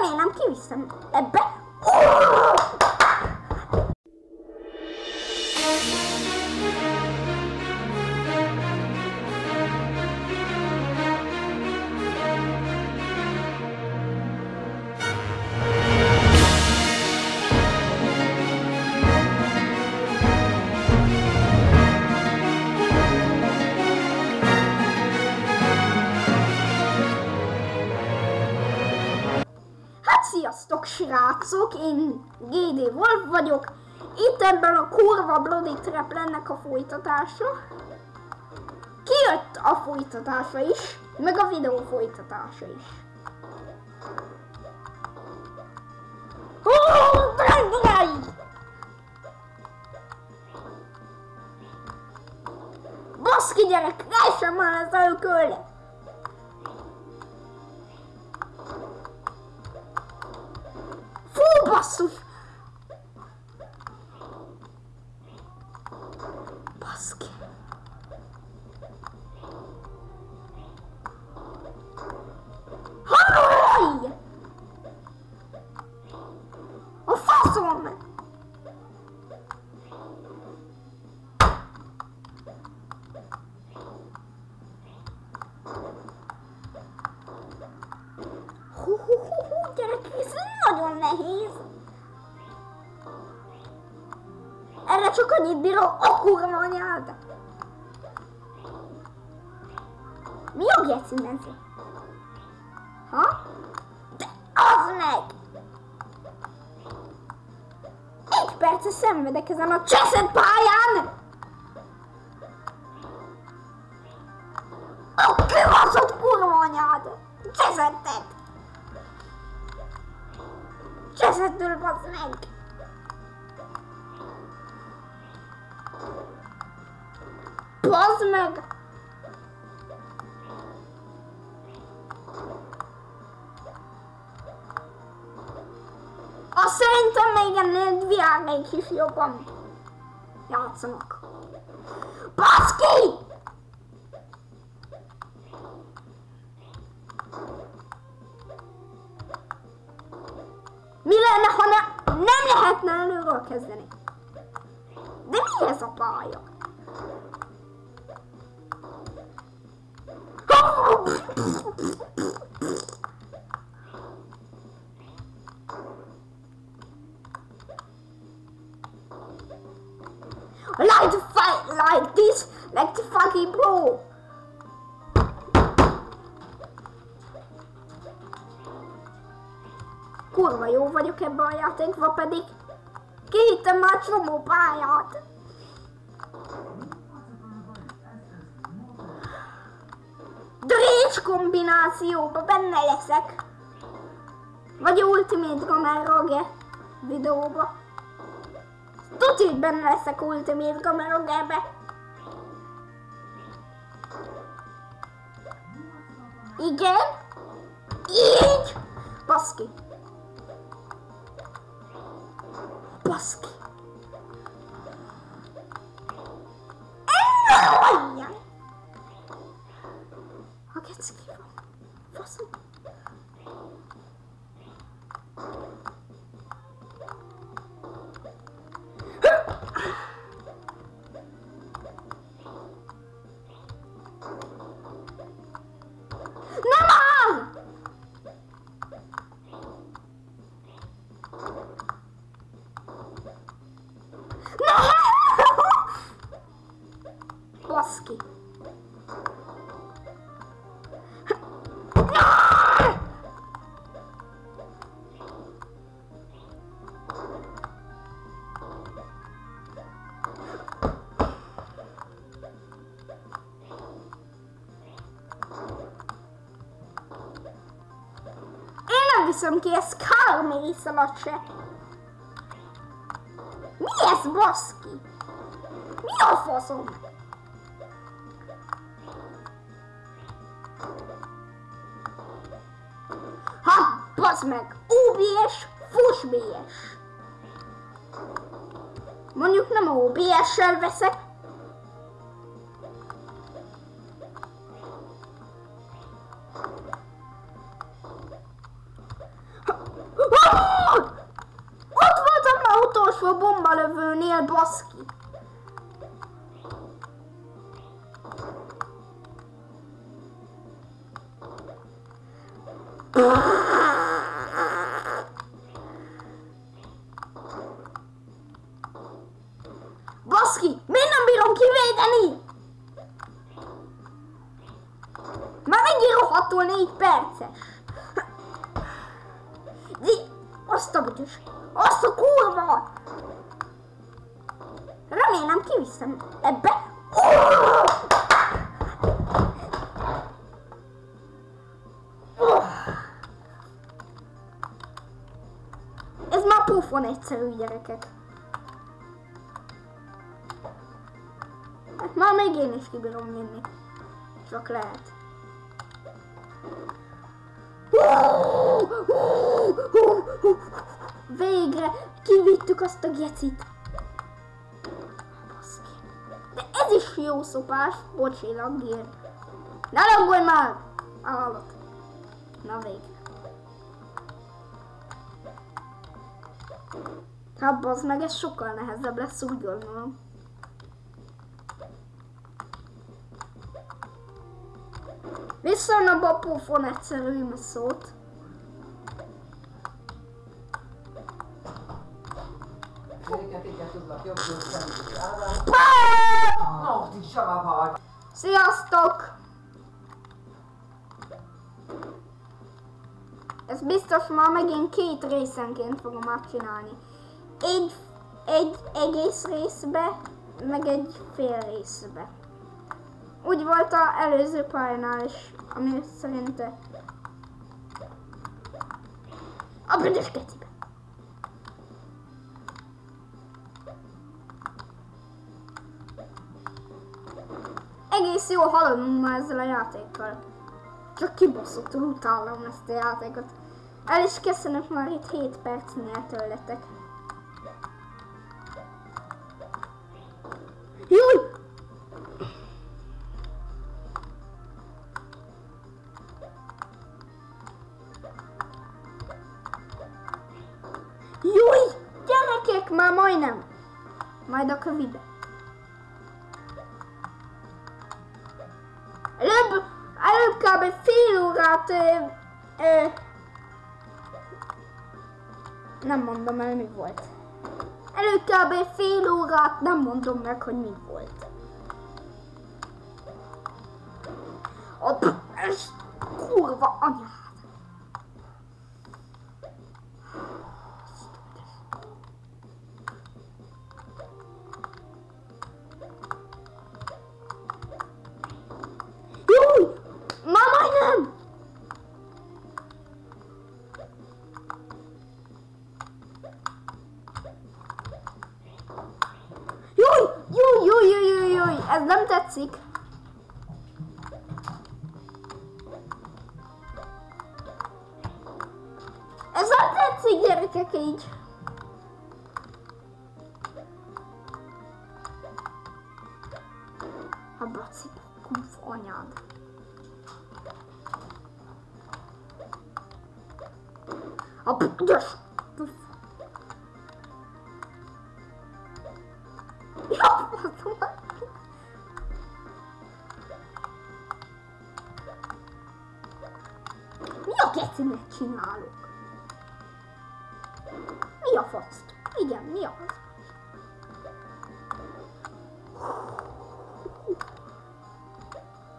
Remélem kiviszem ebbe. Hát srácok, én GD Wolf vagyok. Itt ebben a kurva Bloody Trap lennek a folytatása. Kijött a folytatása is, meg a videó folytatása is. Hú, drágáim! Baszki gyerek, lehessen már ez a basszus! Baszki. Hallj! A faszom! Hú, hú, hú, hú, gyerek, ez nagyon nehéz. Erre csak annyit bírok, a kurva anyád. Mi a geci menzi? Ha? De az meg! Egy perce szenvedek ezen a cseszett pályán! A kibaszott kurva anyád! Cseszettet! Cseszettől bazd meg! Bazd meg! Azt szerintem még ennél világnék is jobban játszanak. Baszki! Mi lenne, ha ne, nem lehetne előről kezdeni? De mi ez a pálya? Like the fight like this, like the fucking bro. Kurva jó vagyok ebben a játékban pedig. Kihittem már csomó pályát. Kombinációba benne leszek. Vagy Ultimate Gameroge videóba. Tudj, hogy benne leszek Ultimate Gameroge-be. Igen? Így? Baszki. Baszki. Viszem ki ezt Carmész alatt se. Mi ez, baszki? Mi a faszom? Ha, bazd meg! OBS, fuss BS! Mondjuk nem OBS-sel veszek. boski. Remélem kiviszem ebbe. Ez már pufon egyszerű gyerekek. Hát már még én is kibírom vinni. Csak lehet. Végre kivittük azt a gecit. De ez is jó szopás. Bocsi, laggér. Ne laggolj már! Állat. Na végre. Hát bazd meg, ez sokkal nehezebb lesz, úgy gondolom. Vissza a bapófon egyszerű szót. Ezeket így tudlak jobb szemét állni. Pá! No, ti savavad! Sziasztok! Ez biztos már megint két részenként fogom megcsinálni. Egy, egy egész részbe, meg egy fél részbe. Úgy volt a előző pályánál is, ami szerinte... A büdös kecibe. Egész jól haladunk már ezzel a játékkal. Csak kibaszottul utálom ezt a játékot. El is köszönök már itt 7 percnél tőletek. Júj! Júj! Gyerekek, már majdnem! Majd a kövibe. Előbb, előbb kb. fél órát ö, ö, nem mondom el mi volt. Előbb kb. fél órát nem mondom meg, hogy mi volt. A ez kurva anyád. Nem tetszik. Ez nem tetszik, gyerekek, így. A baci, kuf anyád. A büdös! Gecinek csinálok? Mi a fasz? Igen, mi a fasz?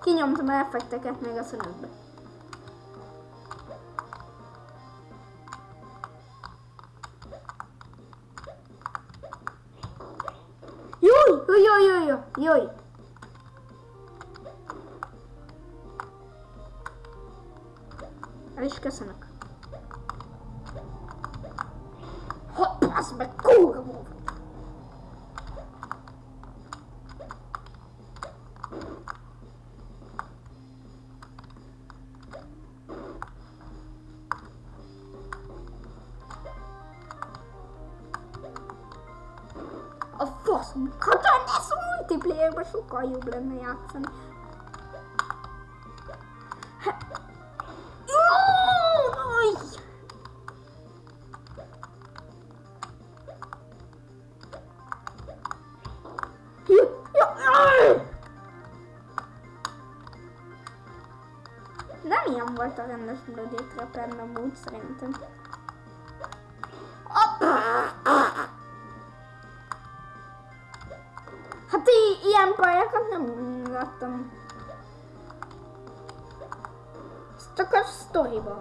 Kinyomtam a effekteket még a szünetbe. Júj, júj, júj, júj, júj, is köszönök. Hopp, az meg kurva. A faszom, Katán, ez a multiplayerben sokkal jobb lenne játszani. Hát- Nem ilyen volt a rendes Bloody Trapper, amúgy szerintem. Hát i- ilyen pályákat nem láttam. Ez csak a sztoriban.